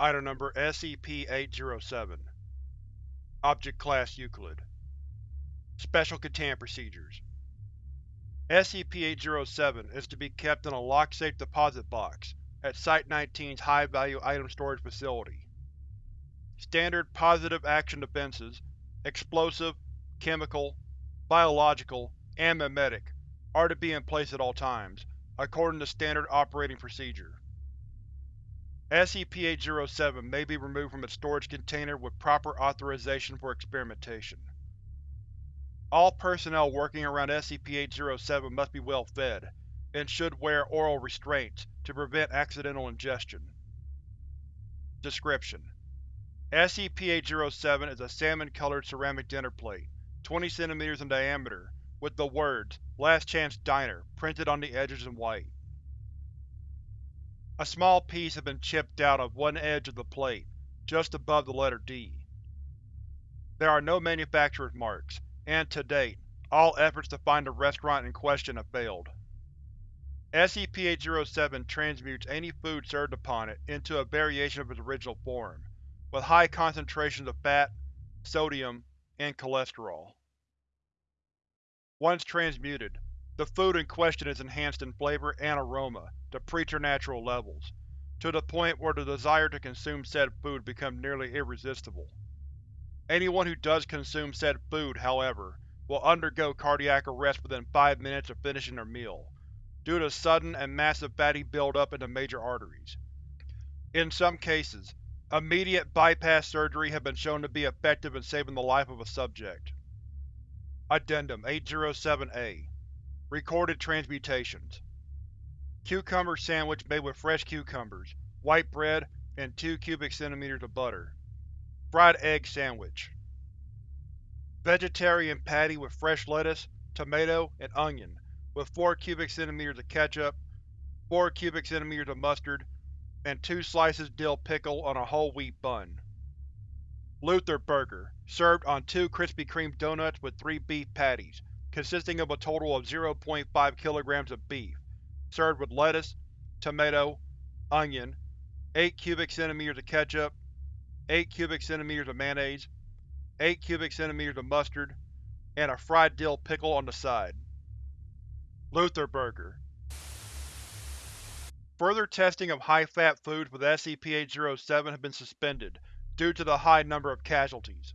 Item Number SCP-807 Object Class Euclid Special Containment Procedures SCP-807 is to be kept in a lock-safe deposit box at Site-19's High-Value Item Storage Facility. Standard Positive Action Defenses explosive, chemical, biological, and memetic are to be in place at all times, according to Standard Operating Procedure. SCP-807 may be removed from its storage container with proper authorization for experimentation. All personnel working around SCP-807 must be well fed, and should wear oral restraints to prevent accidental ingestion. Description: SCP-807 is a salmon-colored ceramic dinner plate, 20 cm in diameter, with the words Last Chance Diner printed on the edges in white. A small piece has been chipped out of one edge of the plate, just above the letter D. There are no manufacturer's marks, and to date, all efforts to find the restaurant in question have failed. SCP-807 transmutes any food served upon it into a variation of its original form, with high concentrations of fat, sodium, and cholesterol. Once transmuted, the food in question is enhanced in flavor and aroma to preternatural levels, to the point where the desire to consume said food becomes nearly irresistible. Anyone who does consume said food, however, will undergo cardiac arrest within five minutes of finishing their meal, due to sudden and massive fatty buildup in the major arteries. In some cases, immediate bypass surgery has been shown to be effective in saving the life of a subject. Addendum 807-A Recorded Transmutations Cucumber sandwich made with fresh cucumbers, white bread, and 2 cubic centimeters of butter. Fried egg sandwich. Vegetarian patty with fresh lettuce, tomato, and onion, with 4 cubic centimeters of ketchup, 4 cubic centimeters of mustard, and 2 slices dill pickle on a whole wheat bun. Luther Burger, served on 2 Krispy Kreme donuts with 3 beef patties, consisting of a total of 0.5 kg of beef, served with lettuce, tomato, onion, 8 cubic centimeters of ketchup, 8 cubic centimeters of mayonnaise, 8 cubic centimeters of mustard, and a fried dill pickle on the side. Luther Burger Further testing of high-fat foods with SCP-807 has been suspended due to the high number of casualties.